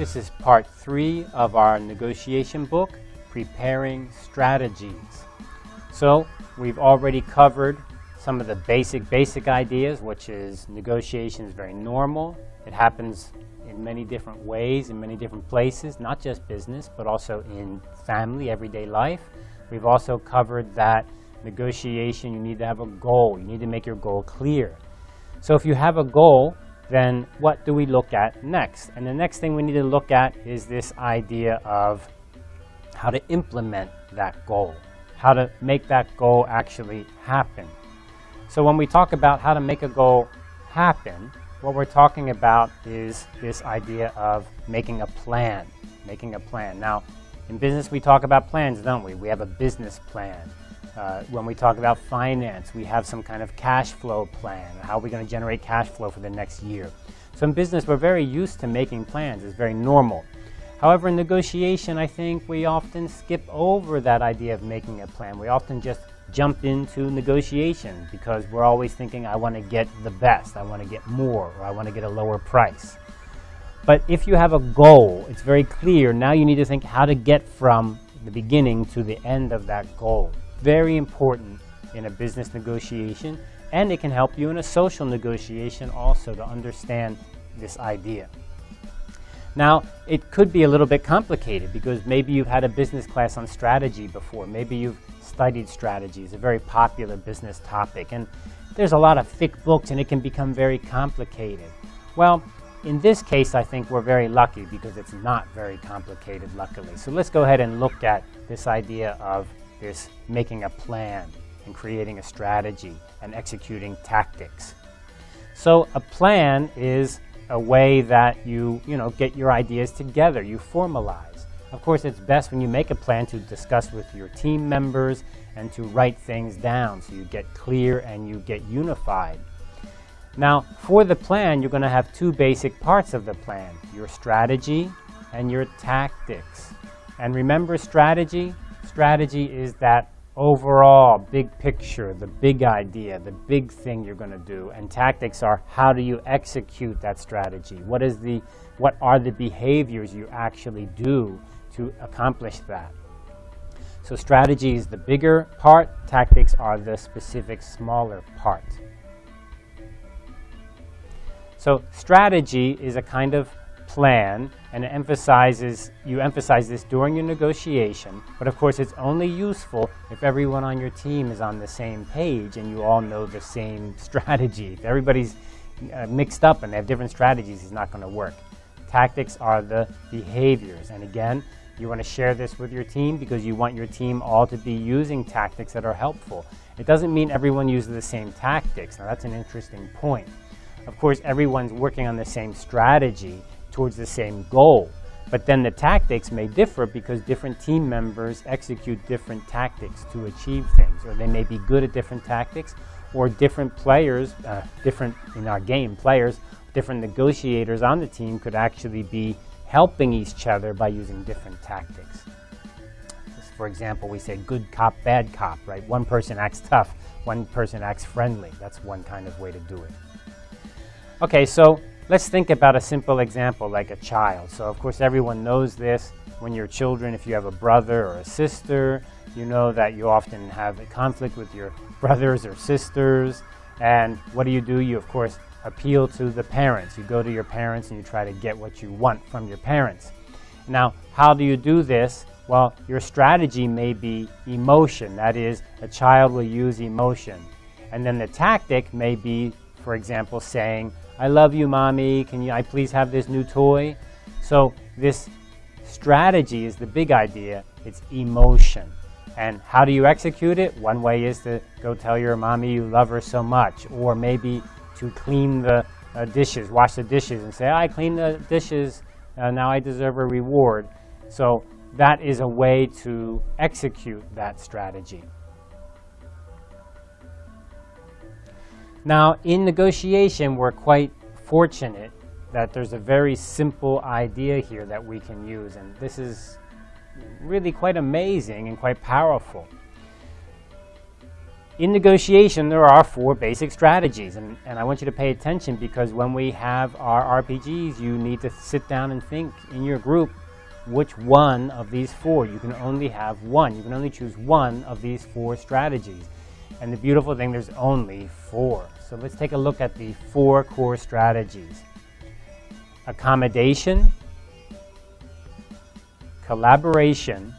This is part three of our negotiation book, Preparing Strategies. So we've already covered some of the basic, basic ideas, which is negotiation is very normal. It happens in many different ways, in many different places, not just business, but also in family, everyday life. We've also covered that negotiation, you need to have a goal. You need to make your goal clear. So if you have a goal, then what do we look at next? And the next thing we need to look at is this idea of how to implement that goal, how to make that goal actually happen. So when we talk about how to make a goal happen, what we're talking about is this idea of making a plan, making a plan. Now, in business, we talk about plans, don't we? We have a business plan. Uh, when we talk about finance, we have some kind of cash flow plan. How are we going to generate cash flow for the next year? So in business, we're very used to making plans. It's very normal. However, in negotiation, I think we often skip over that idea of making a plan. We often just jump into negotiation because we're always thinking, I want to get the best, I want to get more, or I want to get a lower price. But if you have a goal, it's very clear. Now you need to think how to get from the beginning to the end of that goal. Very important in a business negotiation, and it can help you in a social negotiation also to understand this idea. Now, it could be a little bit complicated because maybe you've had a business class on strategy before. Maybe you've studied strategy. It's a very popular business topic. And there's a lot of thick books and it can become very complicated. Well, in this case, I think we're very lucky because it's not very complicated, luckily. So let's go ahead and look at this idea of this making a plan and creating a strategy and executing tactics. So a plan is a way that you, you know, get your ideas together, you formalize. Of course, it's best when you make a plan to discuss with your team members and to write things down so you get clear and you get unified. Now, for the plan, you're going to have two basic parts of the plan, your strategy and your tactics. And remember strategy? Strategy is that overall big picture, the big idea, the big thing you're going to do. And tactics are how do you execute that strategy? What is the what are the behaviors you actually do to accomplish that? So strategy is the bigger part, tactics are the specific smaller part. So strategy is a kind of plan and it emphasizes, you emphasize this during your negotiation, but of course it's only useful if everyone on your team is on the same page and you all know the same strategy. If everybody's uh, mixed up and they have different strategies, it's not going to work. Tactics are the behaviors. And again, you want to share this with your team because you want your team all to be using tactics that are helpful. It doesn't mean everyone uses the same tactics. Now that's an interesting point. Of course, everyone's working on the same strategy towards the same goal. But then the tactics may differ because different team members execute different tactics to achieve things, or they may be good at different tactics, or different players, uh, different in our game, players, different negotiators on the team could actually be helping each other by using different tactics. For example, we say good cop, bad cop, right? One person acts tough, one person acts friendly. That's one kind of way to do it. Okay, so Let's think about a simple example like a child. So of course everyone knows this when you're children, if you have a brother or a sister, you know that you often have a conflict with your brothers or sisters. And what do you do? You of course appeal to the parents. You go to your parents and you try to get what you want from your parents. Now, how do you do this? Well, your strategy may be emotion. That is, a child will use emotion. And then the tactic may be, for example, saying, I love you, mommy. Can you, I please have this new toy? So this strategy is the big idea. It's emotion. And how do you execute it? One way is to go tell your mommy you love her so much, or maybe to clean the uh, dishes, wash the dishes, and say, I clean the dishes, uh, now I deserve a reward. So that is a way to execute that strategy. Now, in negotiation, we're quite fortunate that there's a very simple idea here that we can use, and this is really quite amazing and quite powerful. in negotiation, there are four basic strategies, and, and I want you to pay attention because when we have our RPGs, you need to sit down and think in your group which one of these four. You can only have one. You can only choose one of these four strategies. And the beautiful thing, there's only four. So let's take a look at the four core strategies. Accommodation, collaboration,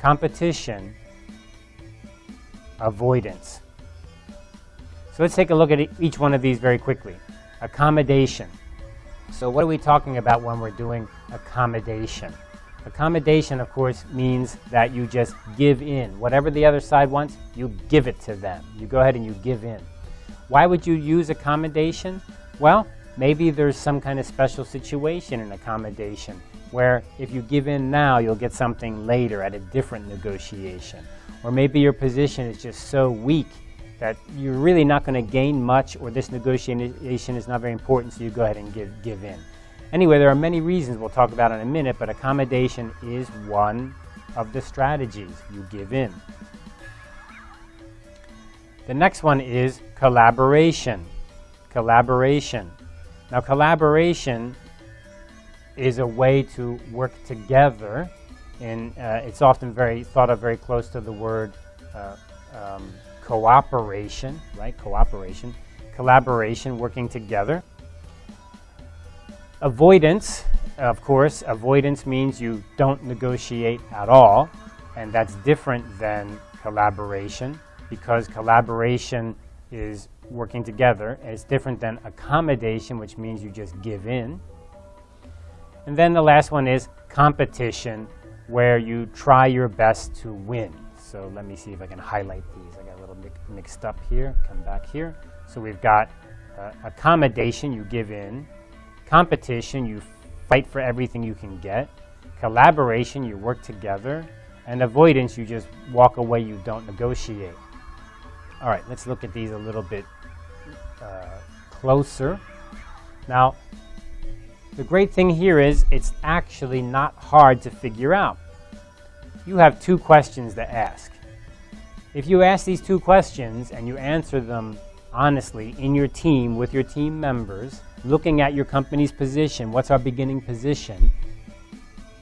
competition, avoidance. So let's take a look at each one of these very quickly. Accommodation. So what are we talking about when we're doing accommodation? Accommodation, of course, means that you just give in. Whatever the other side wants, you give it to them. You go ahead and you give in. Why would you use accommodation? Well, maybe there's some kind of special situation in accommodation where if you give in now, you'll get something later at a different negotiation. Or maybe your position is just so weak that you're really not going to gain much or this negotiation is not very important, so you go ahead and give, give in. Anyway, there are many reasons we'll talk about in a minute, but accommodation is one of the strategies. You give in. The next one is collaboration. Collaboration. Now, collaboration is a way to work together and uh, it's often very thought of very close to the word uh, um, cooperation, right? Cooperation, collaboration, working together. Avoidance, of course, avoidance means you don't negotiate at all, and that's different than collaboration because collaboration is working together, and it's different than accommodation, which means you just give in. And then the last one is competition, where you try your best to win. So let me see if I can highlight these. I got a little mixed up here. Come back here. So we've got uh, accommodation, you give in. Competition, you fight for everything you can get. Collaboration, you work together. And avoidance, you just walk away, you don't negotiate. All right, let's look at these a little bit uh, closer. Now, the great thing here is it's actually not hard to figure out. You have two questions to ask. If you ask these two questions and you answer them honestly in your team with your team members, looking at your company's position, what's our beginning position,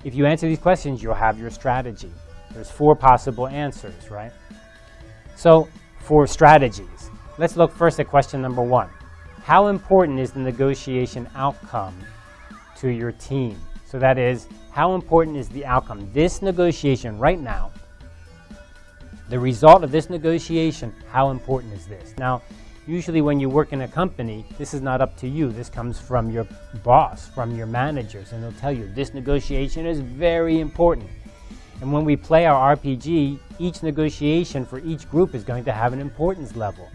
if you answer these questions, you'll have your strategy. There's four possible answers, right? So for strategies, let's look first at question number one. How important is the negotiation outcome to your team. So that is, how important is the outcome? This negotiation right now, the result of this negotiation, how important is this? Now, usually when you work in a company, this is not up to you. This comes from your boss, from your managers, and they'll tell you this negotiation is very important. And when we play our RPG, each negotiation for each group is going to have an importance level.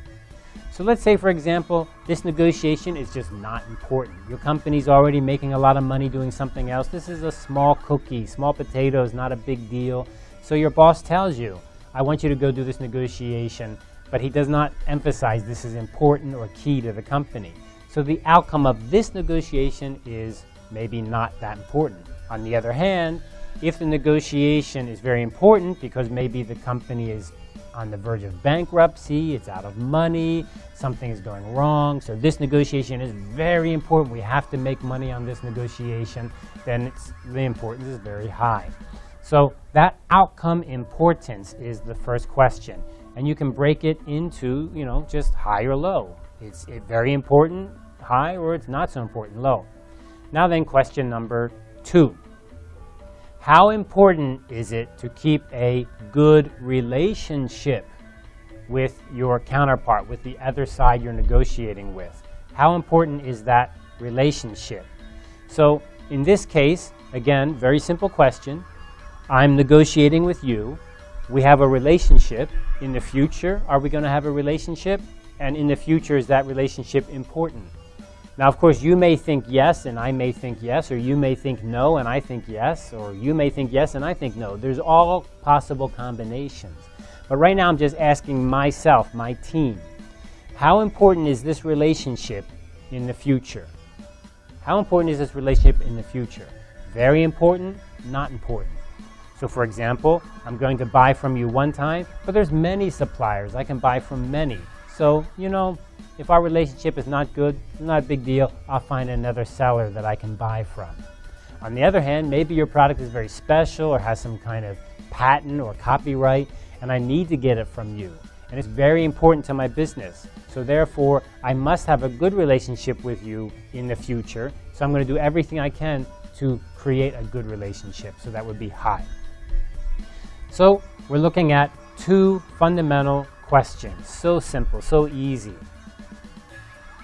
So let's say, for example, this negotiation is just not important. Your company's already making a lot of money doing something else. This is a small cookie, small potatoes, not a big deal. So your boss tells you, I want you to go do this negotiation, but he does not emphasize this is important or key to the company. So the outcome of this negotiation is maybe not that important. On the other hand, if the negotiation is very important because maybe the company is on the verge of bankruptcy, it's out of money, something is going wrong. So this negotiation is very important. We have to make money on this negotiation. Then it's the importance is very high. So that outcome importance is the first question. And you can break it into, you know, just high or low. It's it very important, high, or it's not so important, low. Now then, question number two. How important is it to keep a good relationship with your counterpart, with the other side you're negotiating with? How important is that relationship? So in this case, again, very simple question. I'm negotiating with you. We have a relationship. In the future, are we going to have a relationship? And in the future, is that relationship important? Now, of course, you may think yes and I may think yes, or you may think no and I think yes, or you may think yes and I think no. There's all possible combinations. But right now I'm just asking myself, my team, how important is this relationship in the future? How important is this relationship in the future? Very important, not important. So for example, I'm going to buy from you one time, but there's many suppliers. I can buy from many. So, you know, if our relationship is not good, not a big deal. I'll find another seller that I can buy from. On the other hand, maybe your product is very special or has some kind of patent or copyright, and I need to get it from you. And it's very important to my business. So therefore, I must have a good relationship with you in the future. So I'm going to do everything I can to create a good relationship. So that would be high. So we're looking at two fundamental questions. So simple, so easy.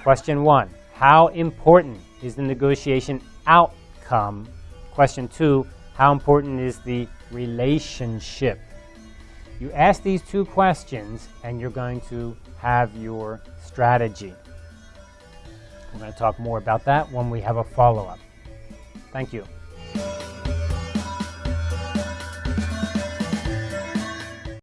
Question one, how important is the negotiation outcome? Question two, how important is the relationship? You ask these two questions and you're going to have your strategy. We're going to talk more about that when we have a follow-up. Thank you.